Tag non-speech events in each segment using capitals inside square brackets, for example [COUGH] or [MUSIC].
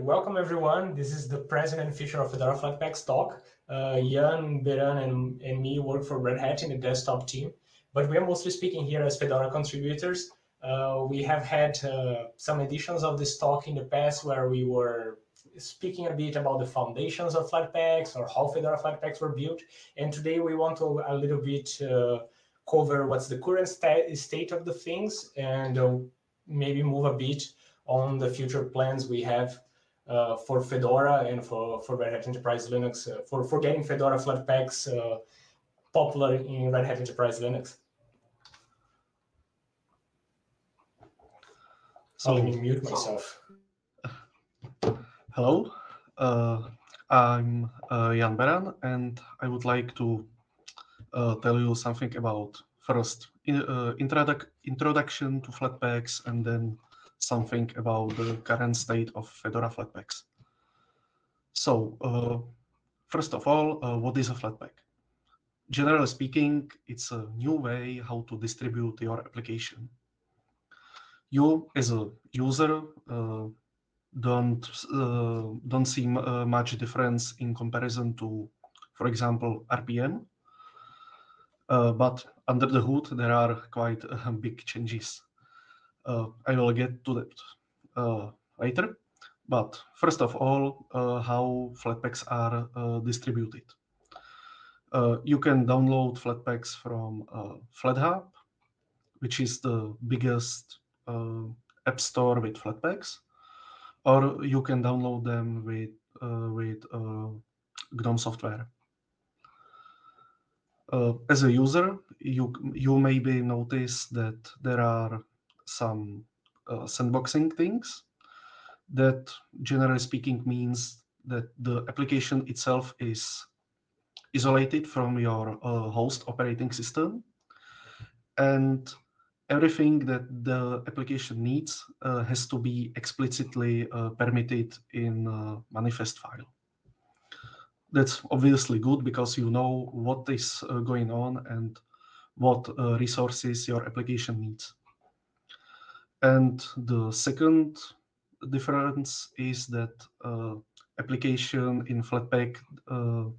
welcome everyone. This is the president and future of Fedora Flatpaks talk. Uh, Jan, Beran, and, and me work for Red Hat in the desktop team, but we are mostly speaking here as Fedora contributors. Uh, we have had uh, some editions of this talk in the past where we were speaking a bit about the foundations of Flatpaks or how Fedora Flatpaks were built. And today we want to a little bit uh, cover what's the current sta state of the things and uh, maybe move a bit on the future plans we have uh, for Fedora and for, for Red Hat Enterprise Linux, uh, for, for getting Fedora Flatpaks uh, popular in Red Hat Enterprise Linux. So let me mute myself. Hello, uh, I'm uh, Jan Beran, and I would like to uh, tell you something about first in, introduc introduction to Flatpaks and then something about the current state of Fedora Flatpaks. So, uh, first of all, uh, what is a Flatpak? Generally speaking, it's a new way how to distribute your application. You, as a user, uh, don't uh, don't see uh, much difference in comparison to, for example, RPM. Uh, but under the hood, there are quite big changes. Uh, I will get to that uh, later. But first of all, uh, how Flatpaks are distributed. you can download Flatpaks from FlatHub, which is the biggest app store with Flatpaks, or you can download them with with GNOME software. Uh, as a user, you you maybe notice that there are some uh, sandboxing things that generally speaking means that the application itself is isolated from your uh, host operating system and everything that the application needs uh, has to be explicitly uh, permitted in manifest file. That's obviously good because you know what is uh, going on and what uh, resources your application needs. And the second difference is that uh, application in Flatpak uh,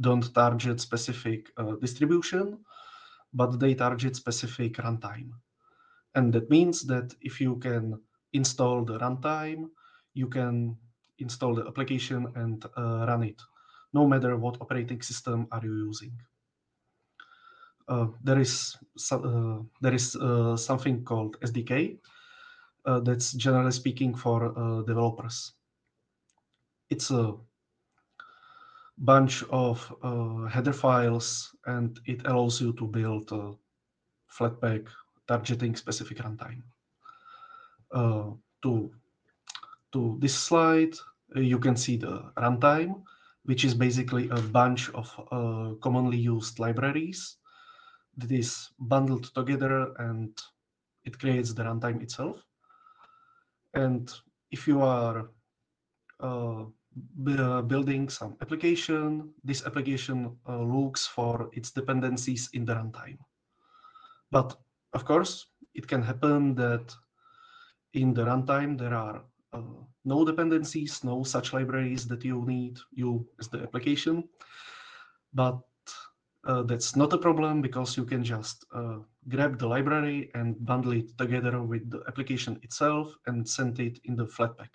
don't target specific uh, distribution, but they target specific runtime. And that means that if you can install the runtime, you can install the application and uh, run it, no matter what operating system are you using. Uh, there is uh, there is uh, something called SDK, uh, that's generally speaking for uh, developers. It's a bunch of uh, header files and it allows you to build a Flatpak targeting specific runtime. to, to this slide, you can see the runtime, which is basically a bunch of uh, commonly used libraries that is bundled together and it creates the runtime itself. And if you are uh, building some application, this application uh, looks for its dependencies in the runtime. But of course, it can happen that in the runtime there are uh, no dependencies, no such libraries that you need, you as the application. But uh, that's not a problem because you can just uh, grab the library and bundle it together with the application itself and send it in the Flatpak.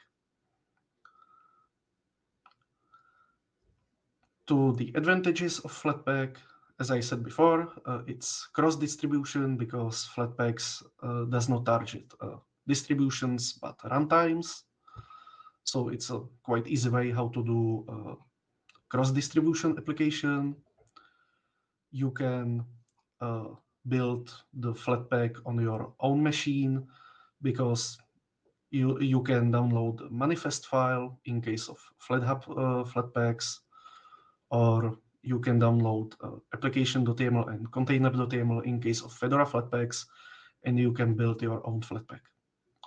To the advantages of Flatpak, as I said before, uh, it's cross-distribution because Flatpaks uh, does not target uh, distributions but runtimes. So it's a quite easy way how to do uh, cross-distribution application you can uh, build the Flatpak on your own machine because you you can download the manifest file in case of FlatHub uh, Flatpaks, or you can download uh, application.yaml and container.yaml in case of Fedora Flatpaks, and you can build your own Flatpak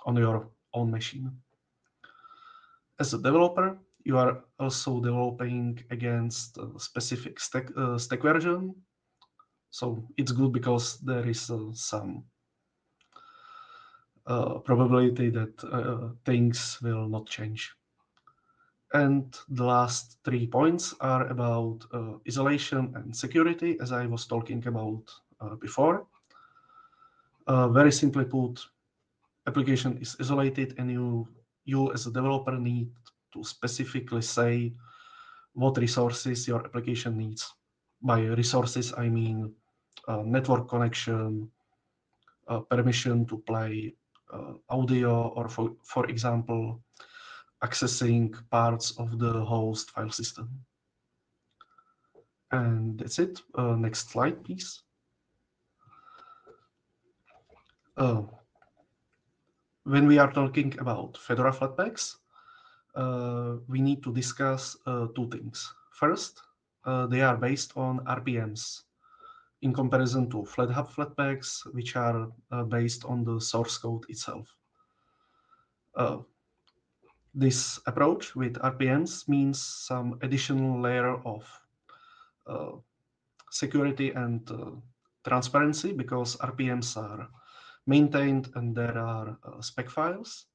on your own machine. As a developer, you are also developing against a specific stack, uh, stack version so it's good because there is uh, some uh, probability that uh, things will not change. And the last three points are about uh, isolation and security, as I was talking about uh, before. Uh, very simply put, application is isolated and you, you as a developer need to specifically say what resources your application needs. By resources, I mean network connection, uh, permission to play uh, audio, or for, for example, accessing parts of the host file system. And that's it. Uh, next slide, please. Uh, when we are talking about Fedora Flatpaks, uh, we need to discuss uh, two things. First, uh, they are based on RPMs in comparison to FlatHub Flatpaks, which are uh, based on the source code itself. This approach with RPMs means some additional layer of uh, security and uh, transparency because RPMs are maintained and there are uh, spec files,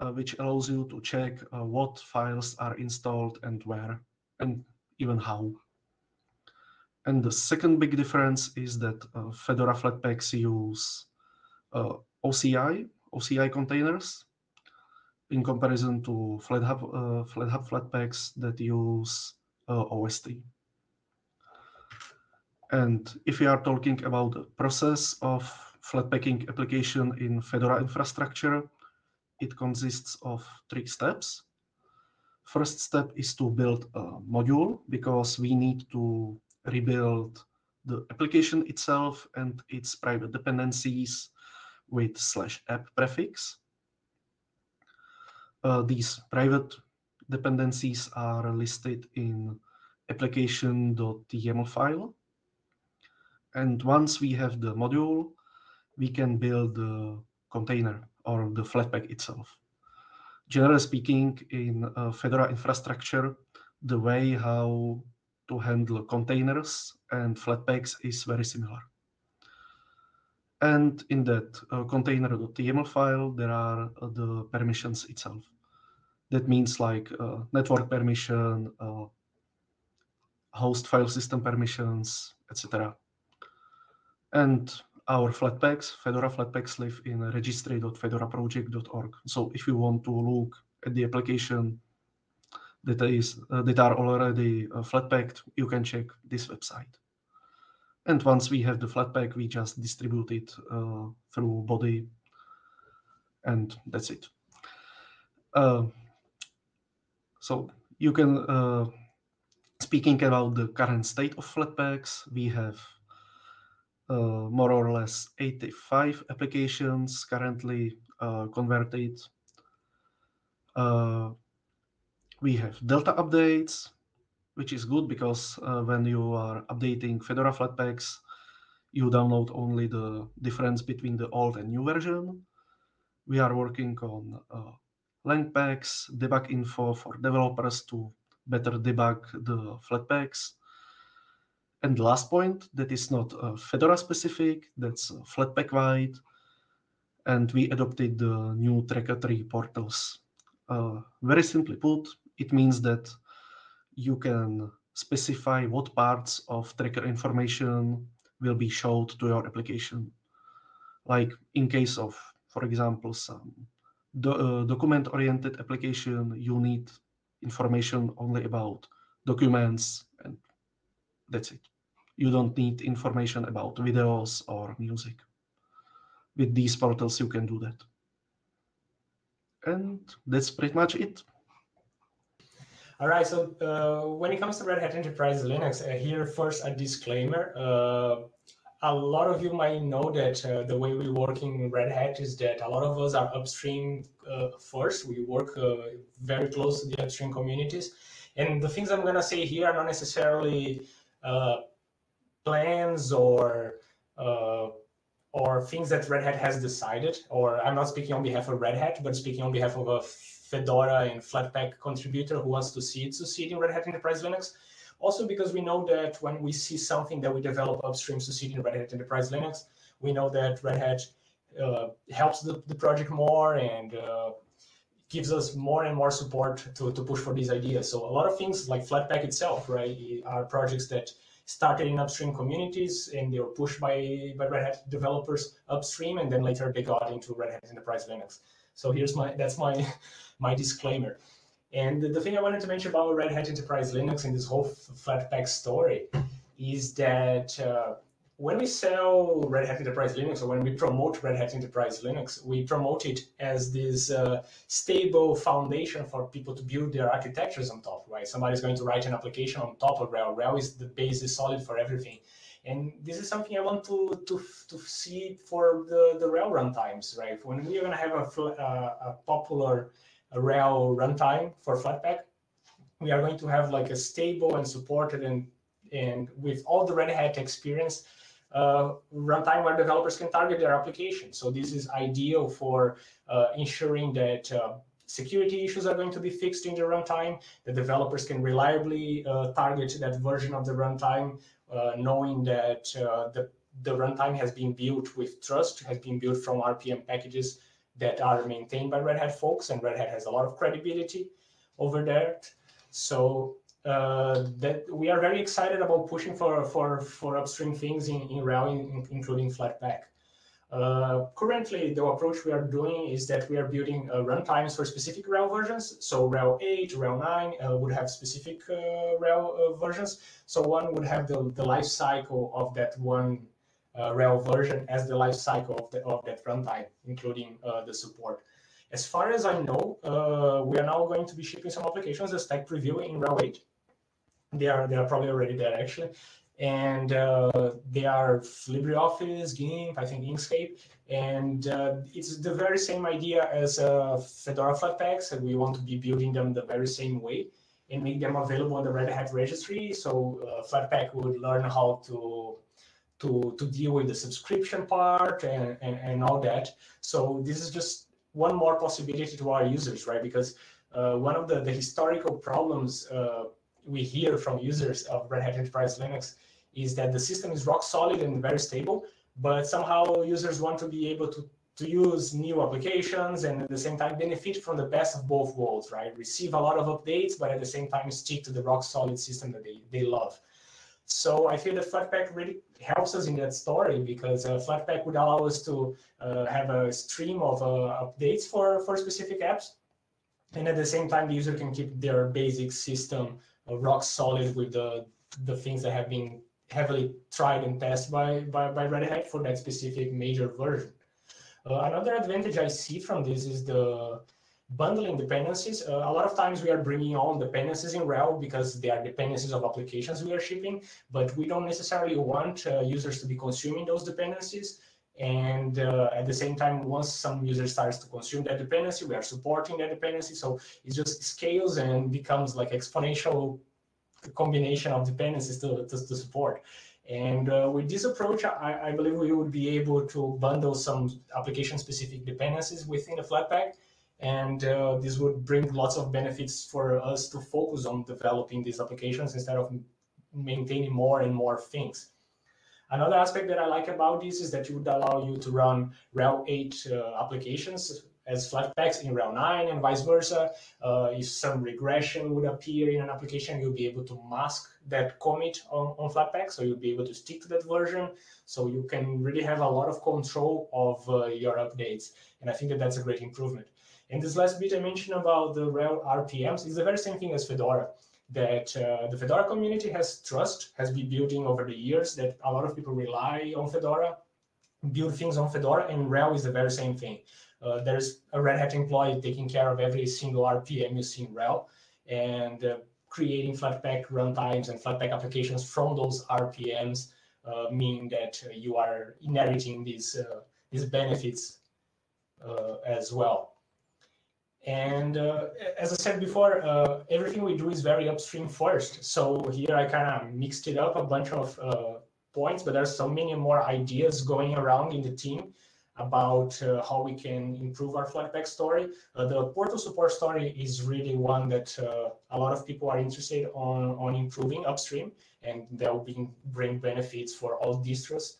uh, which allows you to check uh, what files are installed and where and even how. And the second big difference is that uh, Fedora Flatpaks use OCI, OCI containers in comparison to FlatHub, uh, FlatHub Flatpaks that use uh, OST. And if we are talking about the process of Flatpakking application in Fedora infrastructure, it consists of three steps. First step is to build a module because we need to rebuild the application itself and its private dependencies with slash app prefix. Uh, these private dependencies are listed in application.yaml file. And once we have the module, we can build the container or the Flatpak itself. Generally speaking, in Fedora infrastructure, the way how to handle containers and Flatpaks is very similar. And in that uh, container.yaml file, there are uh, the permissions itself. That means like uh, network permission, uh, host file system permissions, etc. And our Flatpaks, Fedora Flatpaks live in registry.fedoraproject.org. So if you want to look at the application that is that are already uh, Flatpaked, you can check this website. And once we have the Flatpak, we just distribute it uh, through Bodhi, and that's it. Uh, so you can, speaking about the current state of Flatpaks, we have uh, more or less 85 applications currently uh, converted. Uh, we have Delta updates, which is good because uh, when you are updating Fedora Flatpaks, you download only the difference between the old and new version. We are working on uh, debug info for developers to better debug the Flatpaks. And last point that is not uh, Fedora specific, that's uh, Flatpak wide. And we adopted the new Tracker 3 portals. Uh, very simply put, it means that you can specify what parts of tracker information will be showed to your application. Like in case of, for example, some do, uh, document-oriented application, you need information only about documents and that's it. You don't need information about videos or music. With these portals, you can do that. And that's pretty much it. All right, so uh, when it comes to Red Hat Enterprise Linux, uh, here first a disclaimer. Uh, a lot of you might know that uh, the way we work in Red Hat is that a lot of us are upstream uh, first. We work uh, very close to the upstream communities. And the things I'm going to say here are not necessarily plans or or things that Red Hat has decided, or I'm not speaking on behalf of Red Hat, but speaking on behalf of a Fedora and Flatpak contributor who wants to see it succeed in Red Hat Enterprise Linux. Also because we know that when we see something that we develop upstream succeed in Red Hat Enterprise Linux, we know that Red Hat uh, helps the, the project more and uh, gives us more and more support to, to push for these ideas. So a lot of things like Flatpak itself, right, are projects that started in upstream communities and they were pushed by, by Red Hat developers upstream and then later they got into Red Hat Enterprise Linux. So here's my, that's my, [LAUGHS] my disclaimer. And the, thing I wanted to mention about Red Hat Enterprise Linux and this whole Flatpak story is that uh, when we sell Red Hat Enterprise Linux or when we promote Red Hat Enterprise Linux, we promote it as this uh, stable foundation for people to build their architectures on top, right? Somebody's going to write an application on top of RHEL. RHEL is the base is solid for everything. And this is something I want to, to, to see for the, the RHEL runtimes, right? When we are going to have a, uh, a popular RHEL runtime for Flatpak, we are going to have like a stable and supported and and with all the Red Hat experience, uh, runtime where developers can target their application. So this is ideal for uh, ensuring that uh, security issues are going to be fixed in the runtime, the developers can reliably uh, target that version of the runtime, knowing that uh, the, the runtime has been built with trust, has been built from RPM packages that are maintained by Red Hat folks, and Red Hat has a lot of credibility over there. So uh, that we are very excited about pushing for for for upstream things in in RHEL, in, including Flatpak. Uh, currently, the approach we are doing is that we are building uh, runtimes for specific RHEL versions. So RHEL 8, RHEL 9 uh, would have specific uh, RHEL uh, versions. So one would have the, the life cycle of that one RHEL version as the life cycle of, the, of that runtime, including the support. As far as I know, we are now going to be shipping some applications as tech preview in RHEL 8 they are they are probably already there actually, and uh, they are LibreOffice, GIMP, I think Inkscape, and uh, it's the very same idea as uh, Fedora Flatpaks, and we want to be building them the very same way and make them available on the Red Hat registry. So uh, Flatpak would learn how to to to deal with the subscription part and, and and all that. So this is just one more possibility to our users, right? Because uh, one of the the historical problems uh, we hear from users of Red Hat Enterprise Linux is that the system is rock solid and very stable, but somehow users want to be able to, to use new applications and at the same time benefit from the best of both worlds, right? Receive a lot of updates, but at the same time stick to the rock solid system that they, they love. So I feel that Flatpak really helps us in that story because uh, Flatpak would allow us to uh, have a stream of uh, updates for, for specific apps. And at the same time, the user can keep their basic system rock solid with the the things that have been heavily tried and tested by, by, by Red Hat for that specific major version. Uh, another advantage I see from this is the bundling dependencies. Uh, a lot of times we are bringing on dependencies in RHEL because they are dependencies of applications we are shipping, but we don't necessarily want uh, users to be consuming those dependencies. And uh, at the same time, once some user starts to consume that dependency, we are supporting that dependency. So it just scales and becomes like exponential combination of dependencies to, to, to support. And uh, with this approach, I, I, believe we would be able to bundle some application-specific dependencies within the Flatpak. And uh, this would bring lots of benefits for us to focus on developing these applications instead of maintaining more and more things. Another aspect that I like about this is that it would allow you to run RHEL 8 uh, applications as Flatpaks in RHEL 9 and vice versa. Uh, if some regression would appear in an application, you'll be able to mask that commit on, on Flatpak, so you'll be able to stick to that version. So you can really have a lot of control of uh, your updates. And I think that that's a great improvement. And this last bit I mentioned about the RHEL RPMs is the very same thing as Fedora that uh, the Fedora community has trust, has been building over the years, that a lot of people rely on Fedora, build things on Fedora, and RHEL is the very same thing. Uh, there's a Red Hat employee taking care of every single RPM you see in RHEL, and uh, creating Flatpak runtimes and Flatpak applications from those RPMs uh, mean that uh, you are inheriting these, uh, these benefits as well. And uh, as I said before, uh, everything we do is very upstream first. So here I kind of mixed it up a bunch of uh, points, but there's so many more ideas going around in the team about uh, how we can improve our Flatpak story. Uh, the portal support story is really one that uh, a lot of people are interested on, on improving upstream, and that will bring benefits for all distros.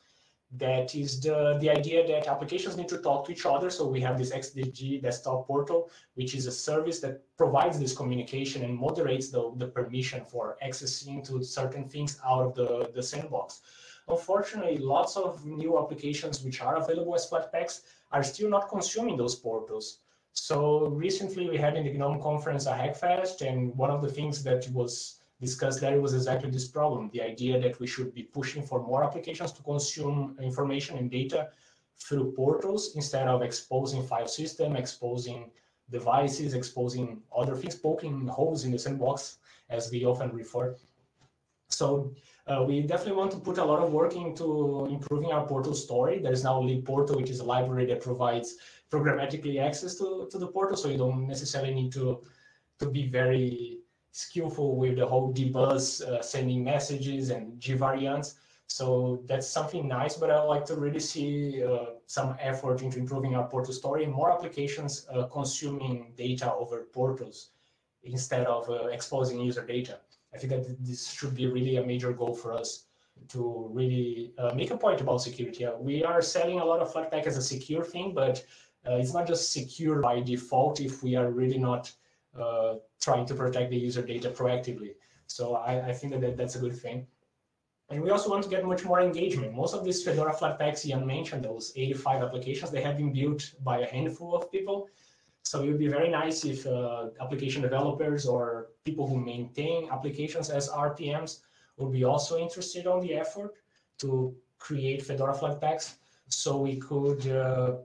That is the, the idea that applications need to talk to each other. So we have this XDG desktop portal, which is a service that provides this communication and moderates the, the permission for accessing to certain things out of the, the sandbox. Unfortunately, lots of new applications which are available as Flatpaks are still not consuming those portals. So recently we had in the GNOME conference a Hackfest, and one of the things that was discussed there was exactly this problem, the idea that we should be pushing for more applications to consume information and data through portals instead of exposing file system, exposing devices, exposing other things, poking holes in the sandbox, as we often refer. So uh, we definitely want to put a lot of work into improving our portal story. There's now libportal, which is a library that provides programmatically access to, to the portal, so you don't necessarily need to, to be very skillful with the whole D-Bus uh, sending messages and G variants. So that's something nice, but I like to really see uh, some effort into improving our portal story more applications uh, consuming data over portals instead of uh, exposing user data. I think that this should be really a major goal for us to really uh, make a point about security. we are selling a lot of Flatpak as a secure thing, but uh, it's not just secure by default if we are really not uh, trying to protect the user data proactively. So I, I think that, that that's a good thing. And we also want to get much more engagement. Most of these Fedora Flatpaks Jan mentioned, those 85 applications, they have been built by a handful of people. So it would be very nice if uh, application developers or people who maintain applications as RPMs would be also interested on the effort to create Fedora Flatpaks so we could uh,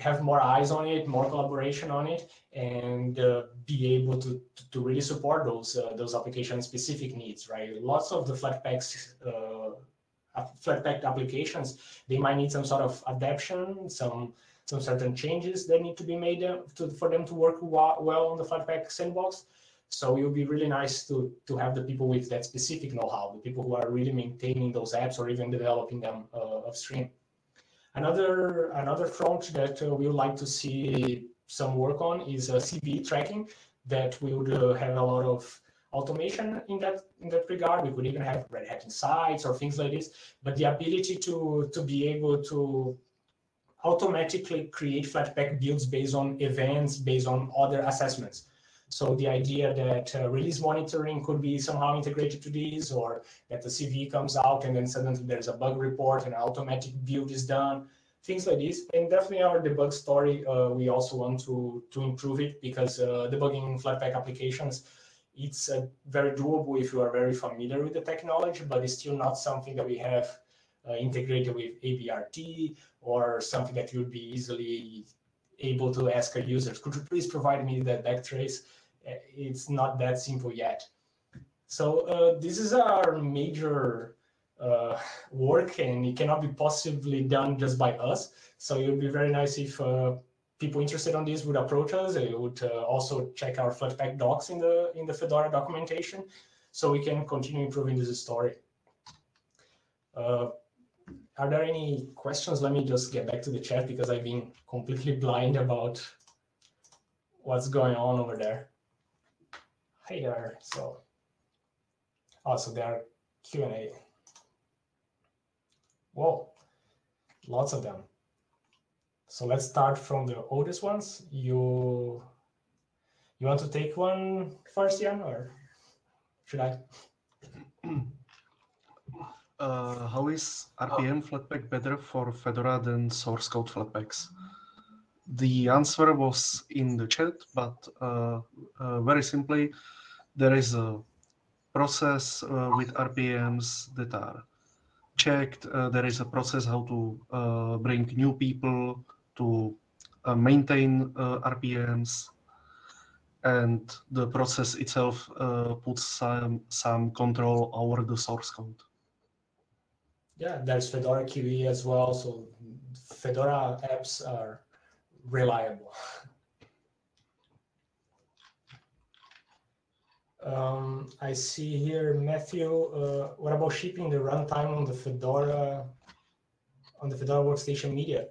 have more eyes on it, more collaboration on it, and uh, be able to, to really support those uh, those application specific needs, right? Lots of the Flatpaks, uh, Flatpak applications, they might need some sort of adaptation, some some certain changes that need to be made uh, to, for them to work well on the Flatpak sandbox. So it would be really nice to, to have the people with that specific know-how, the people who are really maintaining those apps or even developing them uh, upstream. Another, another front that uh, we would like to see some work on is uh, CVE tracking that we would uh, have a lot of automation in that in that regard. We could even have Red Hat Insights or things like this. But the ability to to be able to automatically create Flatpak builds based on events, based on other assessments. So the idea that uh, release monitoring could be somehow integrated to these, or that the CVE comes out and then suddenly there's a bug report and an automatic build is done, things like this. And definitely our debug story, uh, we also want to, to improve it because uh, debugging Flatpak applications, it's uh, very doable if you are very familiar with the technology, but it's still not something that we have uh, integrated with ABRT or something that you'd be easily able to ask a user, could you please provide me that backtrace? It's not that simple yet. So uh, this is our major uh, work and it cannot be possibly done just by us. So it would be very nice if uh, people interested on this would approach us. They would uh, also check our Flatpak docs in the in the Fedora documentation, so we can continue improving this story. Uh, are there any questions? Let me just get back to the chat because I've been completely [LAUGHS] blind about what's going on over there there. So also there are Q&A. Whoa, lots of them. So let's start from the oldest ones. You you want to take one first, Jan, or should I? Uh, how is RPM Flatpak better for Fedora than source code Flatpaks? The answer was in the chat, but uh, uh, very simply, there is a process uh, with RPMs that are checked. Uh, there is a process how to uh, bring new people to maintain RPMs. And the process itself uh, puts some, some control over the source code. Yeah, there's Fedora QE as well. So Fedora apps are reliable. [LAUGHS] Um, I see here, Matthew, uh, what about shipping the runtime on the Fedora on the Fedora Workstation Media?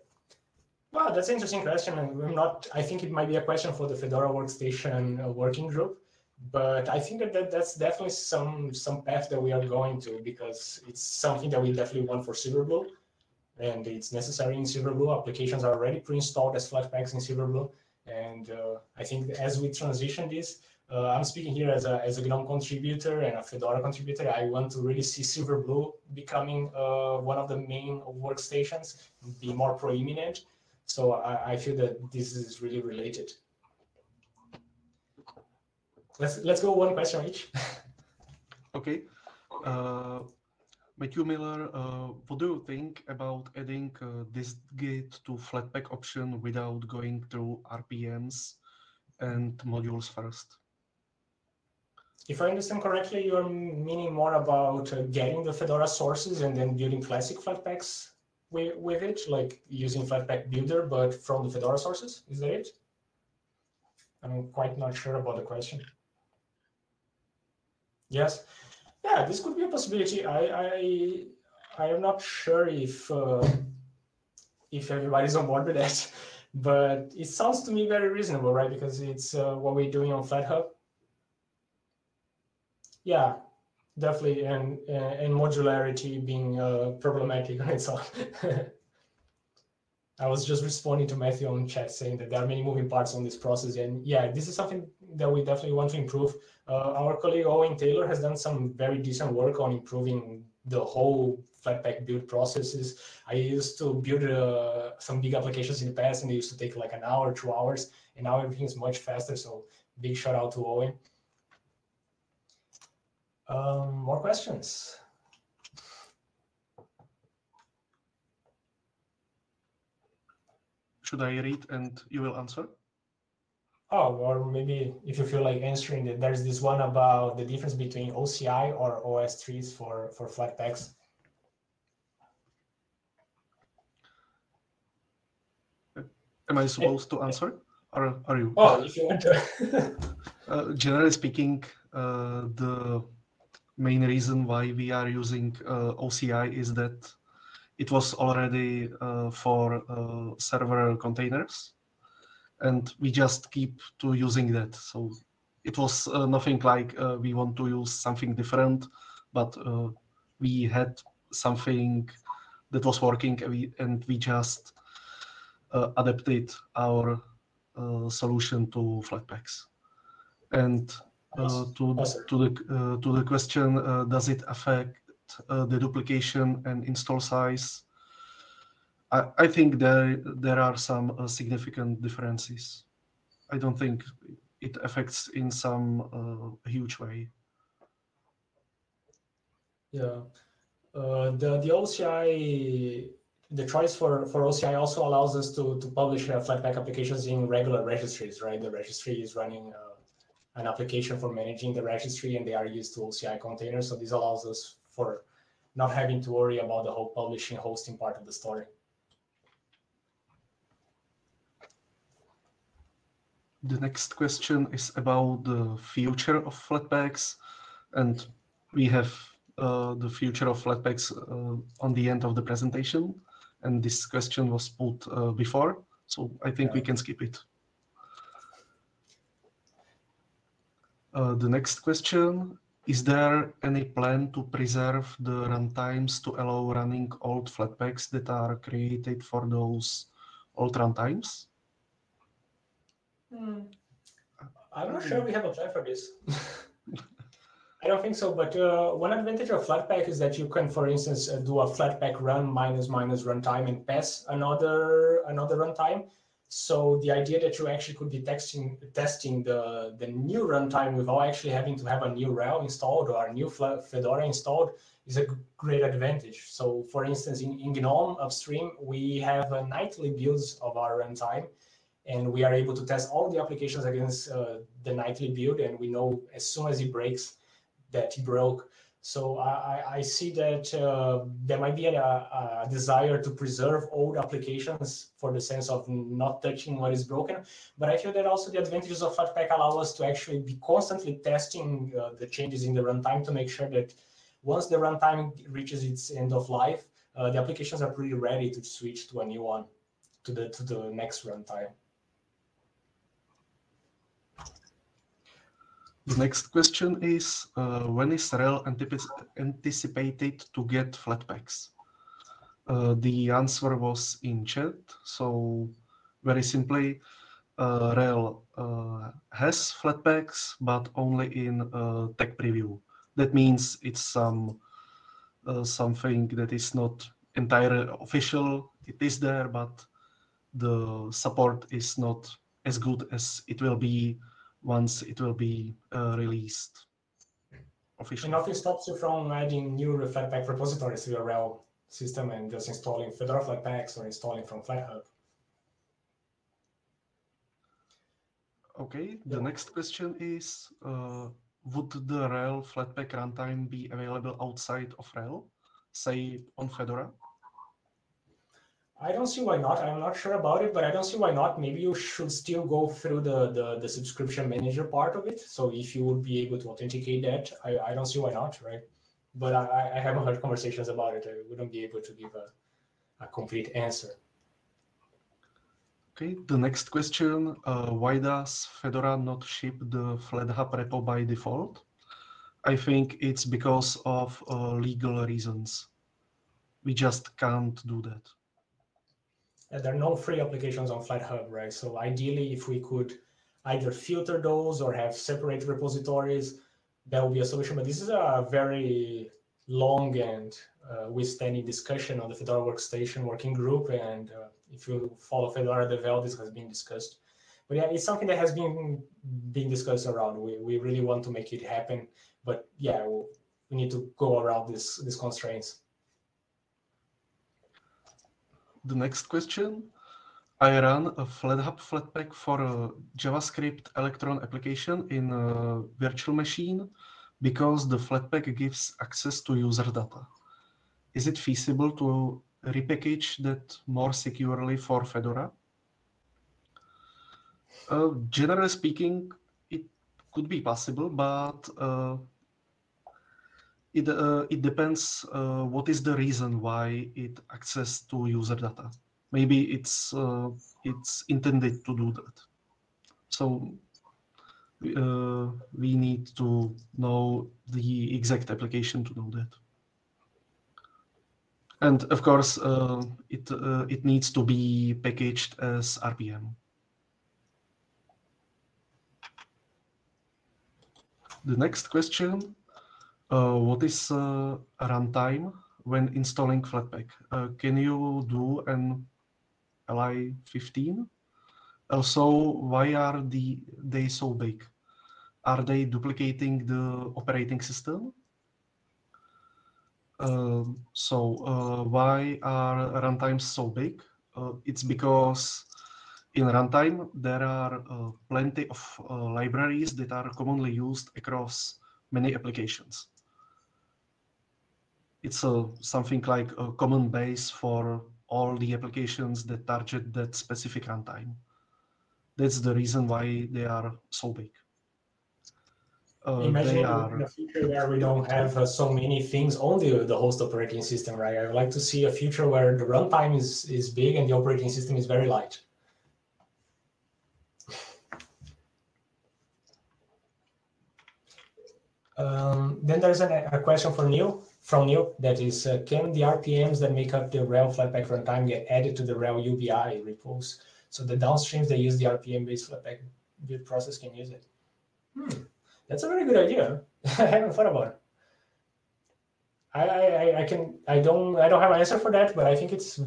Well, that's an interesting question. I'm not. I think it might be a question for the Fedora Workstation uh, working group, but I think that, that that's definitely some some path that we are going to because it's something that we definitely want for Silverblue. and it's necessary in Silverblue. Applications are already pre-installed as Flatpaks in Silverblue. And uh, I think as we transition this, uh, I'm speaking here as a, as a GNOME contributor and a Fedora contributor. I want to really see Silverblue becoming uh, one of the main workstations, be more prominent. So I, I feel that this is really related. Let's let's go one question each. [LAUGHS] okay. Uh, Matthew Miller, uh, what do you think about adding uh, this gate to Flatpak option without going through RPMs and modules first? If I understand correctly, you're meaning more about uh, getting the Fedora sources and then building classic Flatpaks with, with it, like using Flatpak Builder, but from the Fedora sources? Is that it? I'm quite not sure about the question. Yes. Yeah, this could be a possibility. I I I am not sure if uh, if everybody's on board with that, [LAUGHS] but it sounds to me very reasonable, right? Because it's uh, what we're doing on FlatHub. Yeah, definitely, and and modularity being uh, problematic on its own. [LAUGHS] I was just responding to Matthew on chat saying that there are many moving parts on this process. And yeah, this is something that we definitely want to improve. Uh, our colleague Owen Taylor has done some very decent work on improving the whole Flatpak build processes. I used to build uh, some big applications in the past and they used to take like an hour, two hours, and now everything is much faster. So big shout out to Owen. Um, more questions? should I read and you will answer? Oh, or maybe if you feel like answering it, there's this one about the difference between OCI or OSTrees for, for Flatpaks. Am I supposed to answer? Or are you? Oh, if you want to. [LAUGHS] uh, generally speaking, uh, the main reason why we are using uh, OCI is that it was already uh, for uh, server containers and we just keep to using that. So it was uh, nothing like uh, we want to use something different but uh, we had something that was working and we, and we just adapted our solution to flatpaks and to, to the to the question does it affect uh, the duplication and install size, I, I think there there are some uh, significant differences. I don't think it affects in some uh, huge way. Yeah, uh, the the OCI the choice for for OCI also allows us to to publish uh, Flatpak applications in regular registries, right? The registry is running uh, an application for managing the registry, and they are used to OCI containers. So this allows us for not having to worry about the whole publishing hosting part of the story. The next question is about the future of Flatpaks, and we have uh, the future of Flatpaks uh, on the end of the presentation, and this question was put uh, before, so I think yeah. we can skip it. Uh, the next question is there any plan to preserve the runtimes to allow running old Flatpaks that are created for those old runtimes? Hmm. I'm not sure we have a plan for this. [LAUGHS] I don't think so, but uh, one advantage of Flatpak is that you can, for instance, uh, do a Flatpak run minus minus runtime and pass another another runtime. So the idea that you actually could be testing testing the, the new runtime without actually having to have a new RHEL installed or a new Fedora installed is a great advantage. So for instance, in, in GNOME upstream, we have a nightly builds of our runtime, and we are able to test all the applications against uh, the nightly build, and we know as soon as it breaks that it broke. So I, I see that uh, there might be a, a, desire to preserve old applications for the sense of not touching what is broken. But I feel that also the advantages of Flatpak allow us to actually be constantly testing uh, the changes in the runtime to make sure that once the runtime reaches its end of life, uh, the applications are pretty ready to switch to a new one, to the to the next runtime. The next question is, uh, when is RHEL anticipated to get Flatpaks? Uh, the answer was in chat. So very simply, uh, RHEL uh, has Flatpaks, but only in uh, tech preview. That means it's some uh, something that is not entirely official. It is there, but the support is not as good as it will be once it will be uh, released officially. And nothing stops you from adding new Flatpak repositories to your RHEL system and just installing Fedora Flatpaks or installing from FlatHub. Okay, the next question is, uh, would the RHEL Flatpak runtime be available outside of RHEL, say on Fedora? I don't see why not. I'm not sure about it, but I don't see why not. Maybe you should still go through the, the, the subscription manager part of it. So if you would be able to authenticate that, I, I don't see why not, right? But I, I haven't heard conversations about it. I wouldn't be able to give a, a complete answer. Okay, the next question, uh, why does Fedora not ship the FlatHub repo by default? I think it's because of uh, legal reasons. We just can't do that. Uh, there are no free applications on FlatHub, right? So ideally, if we could either filter those or have separate repositories, that would be a solution. But this is a very long and uh, withstanding discussion on the Fedora Workstation working group. And uh, if you follow Fedora Devel, this has been discussed. But yeah, it's something that has been being discussed around. We, we really want to make it happen. But yeah, we need to go around this, these constraints the next question. I ran a FlatHub Flatpak for a JavaScript Electron application in a virtual machine because the Flatpak gives access to user data. Is it feasible to repackage that more securely for Fedora? Uh, generally speaking, it could be possible, but uh, it uh, it depends uh, what is the reason why it access to user data. Maybe it's uh, it's intended to do that. So uh, we need to know the exact application to know that. And of course, uh, it uh, it needs to be packaged as RPM. The next question uh, what is uh, runtime when installing Flatpak? Uh, can you do an ELI5? Also, why are the, they so big? Are they duplicating the operating system? Uh, so uh, why are runtimes so big? Uh, it's because in runtime there are plenty of libraries that are commonly used across many applications it's a, something like a common base for all the applications that target that specific runtime. That's the reason why they are so big. Uh, Imagine are... in future where we don't have uh, so many things on the, the host operating system, right? I would like to see a future where the runtime is, is big and the operating system is very light. [LAUGHS] Um, then there's a, a question for Neil from you. that is, uh, can the RPMs that make up the RHEL Flatpak runtime get added to the RHEL UBI repos? So the downstreams that use the RPM-based Flatpak build process can use it. Hmm, that's a very good idea. [LAUGHS] I haven't thought about it. I, I, I can I don't I don't have an answer for that, but I think it's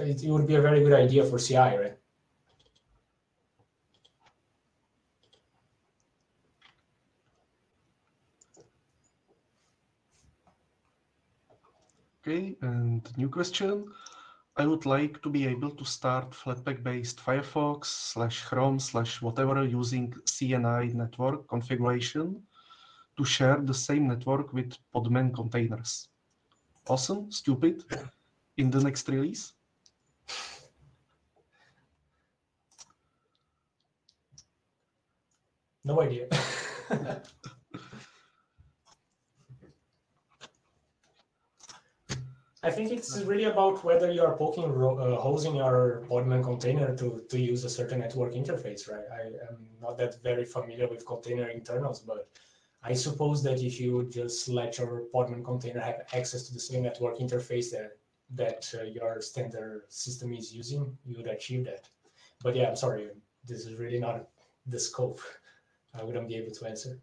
it, it would be a very good idea for CI, right? Okay, and new question. I would like to be able to start Flatpak-based Firefox slash Chrome slash whatever using CNI network configuration to share the same network with Podman containers. Awesome, stupid, in the next release. No idea. [LAUGHS] I think it's really about whether you are poking uh, holes in your Podman container to, to use a certain network interface, right? I am not that very familiar with container internals, but I suppose that if you just let your Podman container have access to the same network interface that that uh, your standard system is using, you would achieve that. But yeah, I'm sorry, this is really not the scope. I wouldn't be able to answer.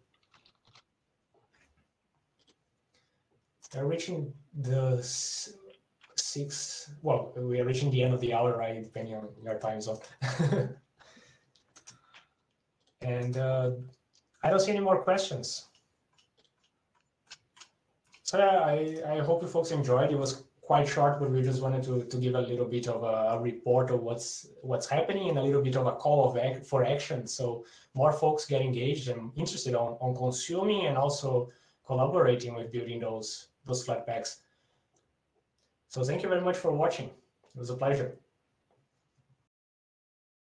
Are reaching the six, well, we are reaching the end of the hour, right? Depending on your time zone. [LAUGHS] and uh, I don't see any more questions. So yeah, I, I hope you folks enjoyed. It was quite short, but we just wanted to, to give a little bit of a, report of what's what's happening and a little bit of a call of act, for action. So more folks get engaged and interested on, on consuming and also collaborating with building those those Flatpaks. So thank you very much for watching. It was a pleasure.